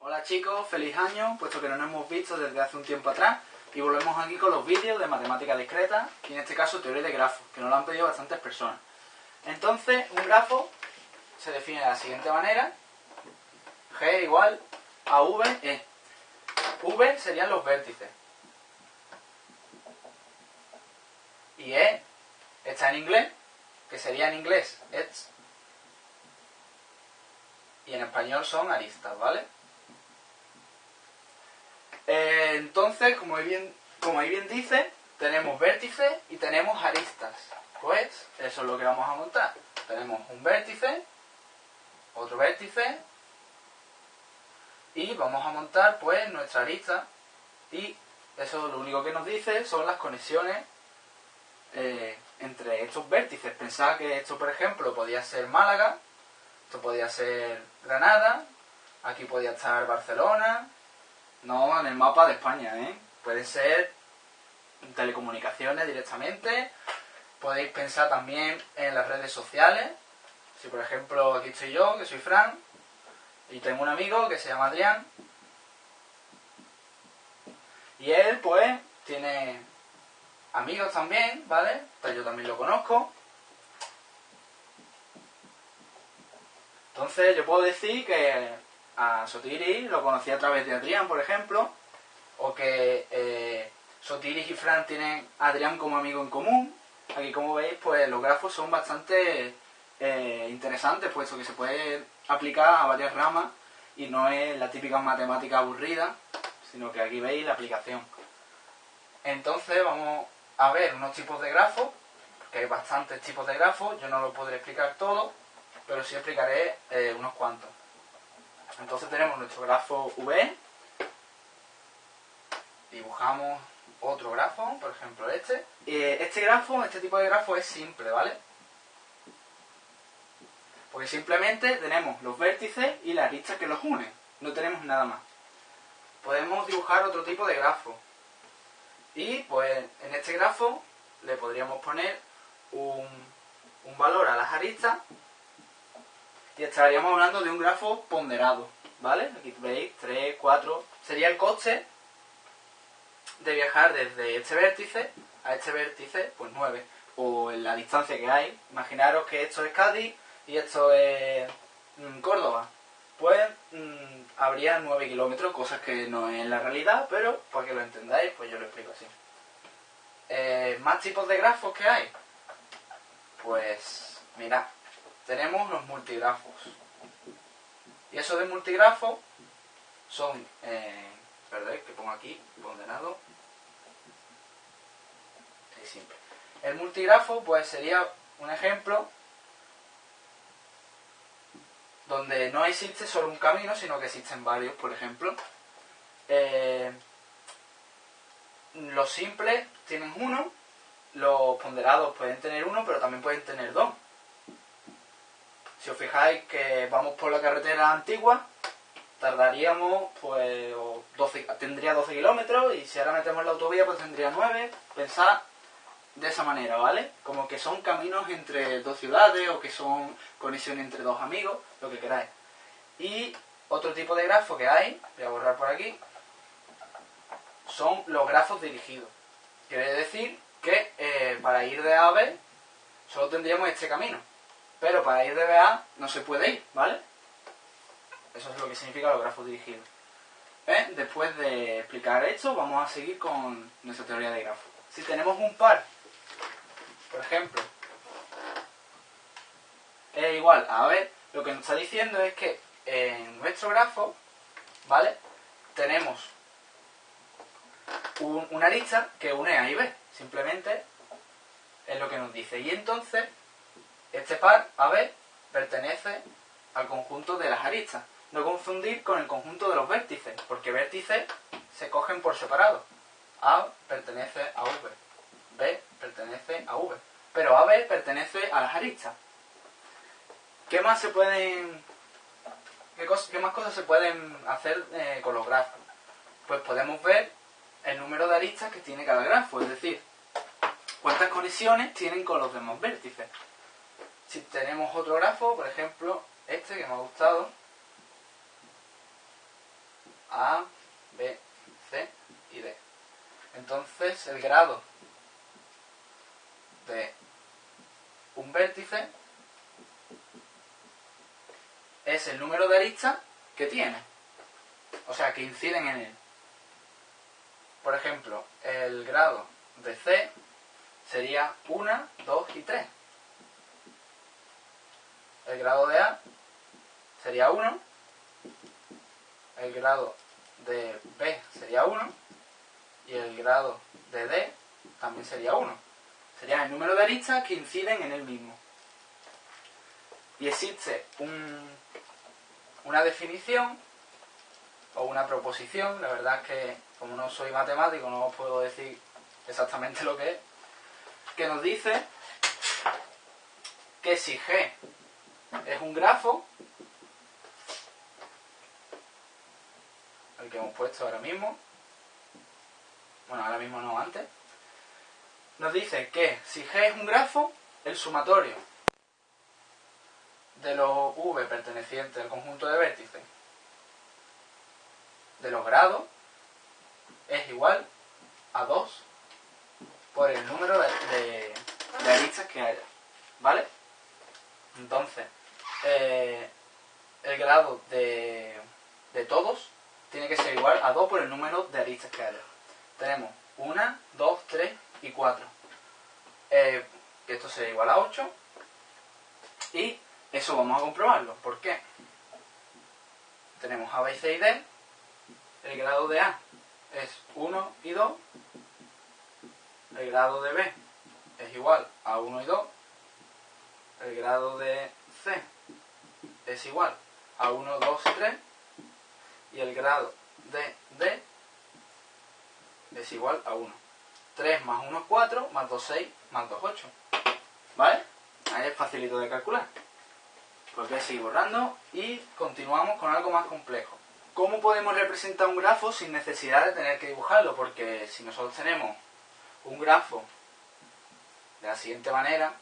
Hola chicos, feliz año, puesto que no nos hemos visto desde hace un tiempo atrás y volvemos aquí con los vídeos de matemática discreta y en este caso teoría de grafos, que nos lo han pedido bastantes personas. Entonces, un grafo se define de la siguiente manera, G igual a V E. V serían los vértices. Y E está en inglés, que sería en inglés edge. Y en español son aristas, ¿vale? Eh, entonces, como ahí, bien, como ahí bien dice, tenemos vértices y tenemos aristas. Pues eso es lo que vamos a montar. Tenemos un vértice, otro vértice, y vamos a montar pues nuestra arista y eso lo único que nos dice son las conexiones eh, entre estos vértices. Pensad que esto, por ejemplo, podía ser Málaga, esto podía ser Granada, aquí podía estar Barcelona, no en el mapa de España, ¿eh? Puede ser telecomunicaciones directamente, podéis pensar también en las redes sociales, si por ejemplo aquí estoy yo, que soy Fran, y tengo un amigo que se llama Adrián. Y él, pues, tiene amigos también, ¿vale? Pues yo también lo conozco. Entonces yo puedo decir que a Sotiris lo conocí a través de Adrián, por ejemplo, o que eh, Sotiris y Fran tienen a Adrián como amigo en común. Aquí como veis, pues los grafos son bastante eh, interesante, puesto que se puede aplicar a varias ramas y no es la típica matemática aburrida, sino que aquí veis la aplicación. Entonces vamos a ver unos tipos de grafos, que hay bastantes tipos de grafos, yo no lo podré explicar todo, pero sí explicaré eh, unos cuantos. Entonces tenemos nuestro grafo V, dibujamos otro grafo, por ejemplo este. este grafo, este tipo de grafo es simple, ¿vale? Porque simplemente tenemos los vértices y la arista que los unen. No tenemos nada más. Podemos dibujar otro tipo de grafo. Y pues en este grafo le podríamos poner un, un valor a las aristas y estaríamos hablando de un grafo ponderado. ¿Vale? Aquí veis 3, 4. Sería el coste de viajar desde este vértice a este vértice, pues 9. O en la distancia que hay. Imaginaros que esto es Cádiz y esto es mm, Córdoba, pues mm, habría 9 kilómetros, cosas que no es la realidad, pero para que lo entendáis, pues yo lo explico así. Eh, ¿Más tipos de grafos que hay? Pues, mirad, tenemos los multigrafos. Y eso de multigrafos son, eh, perdón, que pongo aquí, ponderado, es simple. El multigrafo, pues sería un ejemplo donde no existe solo un camino, sino que existen varios, por ejemplo. Eh, los simples tienen uno, los ponderados pueden tener uno, pero también pueden tener dos. Si os fijáis que vamos por la carretera antigua, tardaríamos, pues, 12, tendría 12 kilómetros, y si ahora metemos la autovía, pues tendría 9. Pensad de esa manera, ¿vale? Como que son caminos entre dos ciudades o que son conexiones entre dos amigos, lo que queráis. Y otro tipo de grafo que hay, voy a borrar por aquí, son los grafos dirigidos. Quiere decir que eh, para ir de A a B solo tendríamos este camino. Pero para ir de B a A no se puede ir, ¿vale? Eso es lo que significa los grafos dirigidos. ¿Eh? Después de explicar esto, vamos a seguir con nuestra teoría de grafos. Si tenemos un par por ejemplo, es igual a ver, lo que nos está diciendo es que en nuestro grafo, ¿vale? Tenemos una arista que une A y B, simplemente es lo que nos dice. Y entonces, este par AB pertenece al conjunto de las aristas. No confundir con el conjunto de los vértices, porque vértices se cogen por separado. A pertenece a V, B pertenece a V. Pero AB pertenece a las aristas. ¿Qué más se pueden... ¿Qué, más cosas se pueden hacer eh, con los grafos? Pues podemos ver el número de aristas que tiene cada grafo, es decir, cuántas conexiones tienen con los demás vértices. Si tenemos otro grafo, por ejemplo, este que me ha gustado, A, B, C y D. Entonces el grado de un vértice es el número de aristas que tiene. O sea, que inciden en él. Por ejemplo, el grado de C sería 1, 2 y 3. El grado de A sería 1. El grado de B sería 1. Y el grado de D también sería 1. Sería el número de aristas que inciden en el mismo. Y existe una definición o una proposición, la verdad es que como no soy matemático no os puedo decir exactamente lo que es, que nos dice que si G es un grafo, el que hemos puesto ahora mismo, bueno, ahora mismo no, antes, nos dice que si G es un grafo, el sumatorio de los V pertenecientes al conjunto de vértices de los grados es igual a 2 por el número de, aristas que haya. ¿Vale? Entonces, eh, el grado de, de todos tiene que ser igual a 2 por el número de aristas que haya. Tenemos 1, 2, 3 y 4. Eh, esto sería igual a 8. Y eso vamos a comprobarlo. ¿Por qué? Tenemos A, B, C y D. El grado de A es 1 y 2 el grado de B es igual a 1 y 2, el grado de C es igual a 1, 2 y 3, y el grado de D es igual a 1. 3 más 1 es 4, más 2 6, más 2 8. ¿Vale? Ahí es facilito de calcular. Pues voy a seguir borrando y continuamos con algo más complejo. ¿Cómo podemos representar un grafo sin necesidad de tener que dibujarlo? Porque si nosotros tenemos un grafo de la siguiente manera,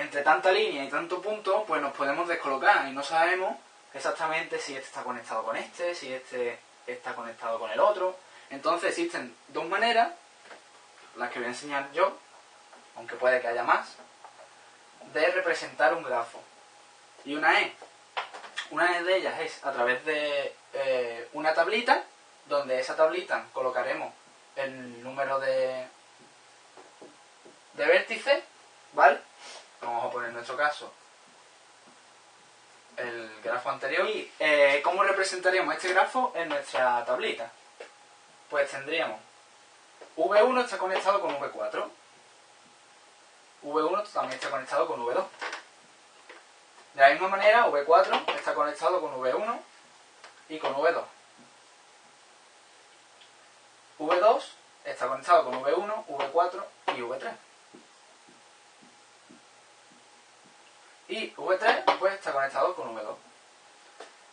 entre tanta línea y tanto punto, pues nos podemos descolocar y no sabemos exactamente si este está conectado con este, si este está conectado con el otro. Entonces existen dos maneras, las que voy a enseñar yo, aunque puede que haya más, de representar un grafo. Y una es, una de ellas es a través de eh, una tablita, donde esa tablita colocaremos el número de, de vértices, ¿vale? Vamos a poner en nuestro caso el grafo anterior. ¿Y eh, cómo representaríamos este grafo en nuestra tablita? Pues tendríamos V1 está conectado con V4. V1 también está conectado con V2. De la misma manera, V4 está conectado con V1 y con V2. V2 está conectado con V1, V4 y V3. Y V3 pues está conectado con V2.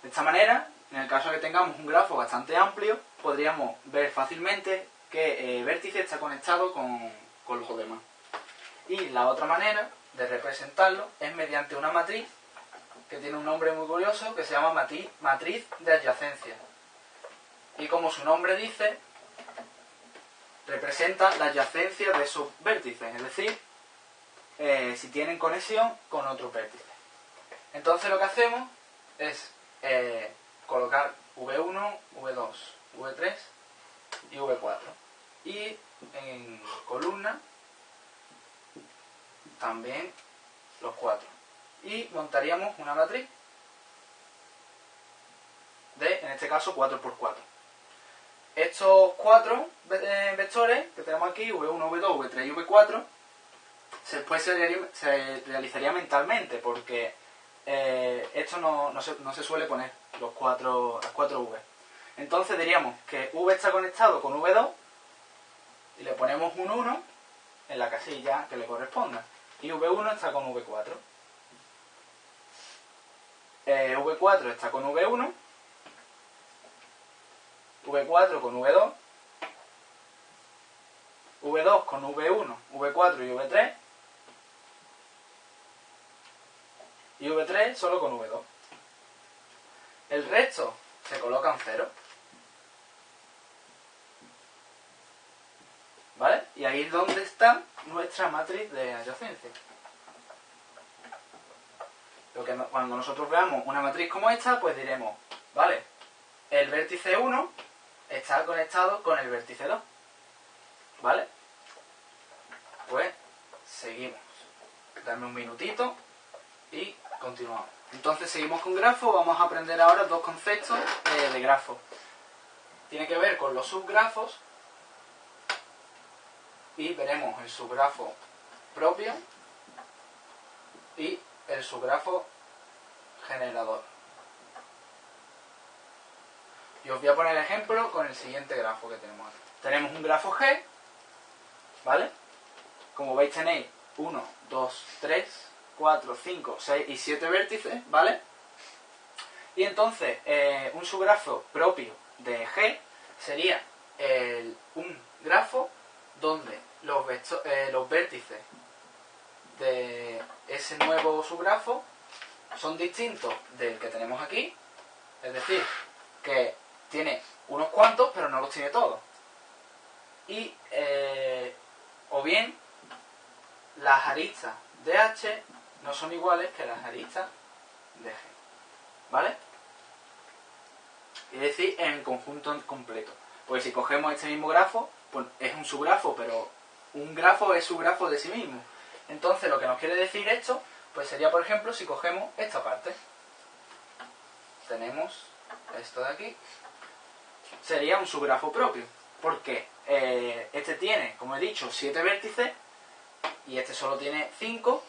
De esta manera, en el caso de que tengamos un grafo bastante amplio, podríamos ver fácilmente que el vértice está conectado con, con los demás. Y la otra manera de representarlo es mediante una matriz que tiene un nombre muy curioso que se llama matriz, matriz de adyacencia. Y como su nombre dice, representa la adyacencia de esos vértices, es decir, eh, si tienen conexión con otro vértice. Entonces lo que hacemos es eh, colocar V1, V2, V3 y V4. Y en columna también los cuatro. Y montaríamos una matriz de, en este caso, 4x4. Estos cuatro eh, vectores que tenemos aquí, V1, V2, V3 y V4, después se, realizaría mentalmente, porque eh, esto no, se, suele poner, los cuatro, las cuatro V. Entonces diríamos que V está conectado con V2 y le ponemos un 1 en la casilla que le corresponda. Y V1 está con V4. Eh, V4 está con V1. V4 con V2. V2 con V1, V4 y V3 y V3 solo con V2. El resto se colocan cero. ¿Vale? Y ahí es donde está nuestra matriz de adyacencia. Lo que cuando nosotros veamos una matriz como esta, pues diremos, vale, el vértice 1 está conectado con el vértice 2. ¿Vale? Pues seguimos. Dame un minutito continuamos. Entonces seguimos con grafo. Vamos a aprender ahora dos conceptos eh, de grafo. Tiene que ver con los subgrafos y veremos el subgrafo propio y el subgrafo generador. Y os voy a poner ejemplo con el siguiente grafo que tenemos aquí. Tenemos un grafo G, ¿vale? Como veis tenéis 1, 2, 3, 4, 5, 6 y 7 vértices, ¿vale? Y entonces, eh, un subgrafo propio de G sería un grafo donde los, eh, los vértices de ese nuevo subgrafo son distintos del que tenemos aquí, es decir, que tiene unos cuantos, pero no los tiene todos. Y, eh, o bien, las aristas de H no son iguales que las aristas de G. ¿Vale? Es decir, en conjunto completo. Pues si cogemos este mismo grafo, pues es un subgrafo, pero un grafo es subgrafo de sí mismo. Entonces, lo que nos quiere decir esto, pues sería, por ejemplo, si cogemos esta parte. Tenemos esto de aquí. Sería un subgrafo propio. Porque eh, este tiene, como he dicho, 7 vértices y este solo tiene 5.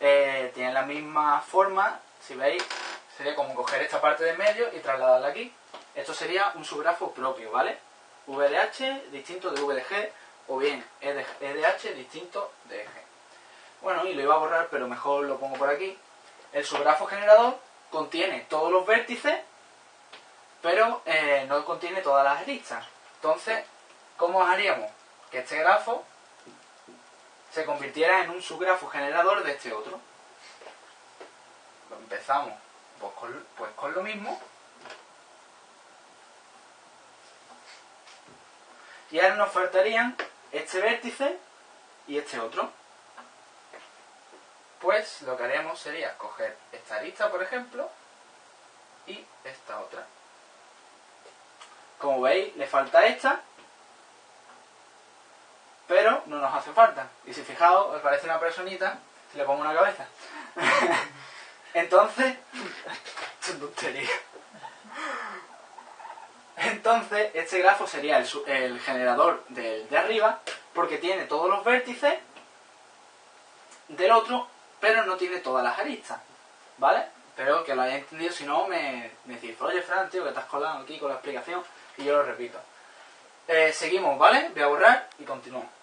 Eh, tiene la misma forma, si veis, sería como coger esta parte de medio y trasladarla aquí. Esto sería un subgrafo propio, ¿vale? VDH distinto de VDG o bien EDH distinto de G. Bueno, y lo iba a borrar, pero mejor lo pongo por aquí. El subgrafo generador contiene todos los vértices, pero eh, no contiene todas las aristas. Entonces, ¿cómo haríamos? Que este grafo se convirtiera en un subgrafo generador de este otro. Empezamos pues con, pues con lo mismo. Y ahora nos faltarían este vértice y este otro. Pues lo que haremos sería coger esta arista, por ejemplo, y esta otra. Como veis, le falta esta, pero no nos hace falta. Y si fijaos, os parece una personita, si le pongo una cabeza. Entonces. Entonces, este grafo sería el, generador del de arriba, porque tiene todos los vértices del otro, pero no tiene todas las aristas. ¿Vale? Espero que lo hayáis entendido, si no me, me decís, oye Fran, tío, que estás colado aquí con la explicación, y yo lo repito. Eh, seguimos, ¿vale? Voy a borrar y continuamos.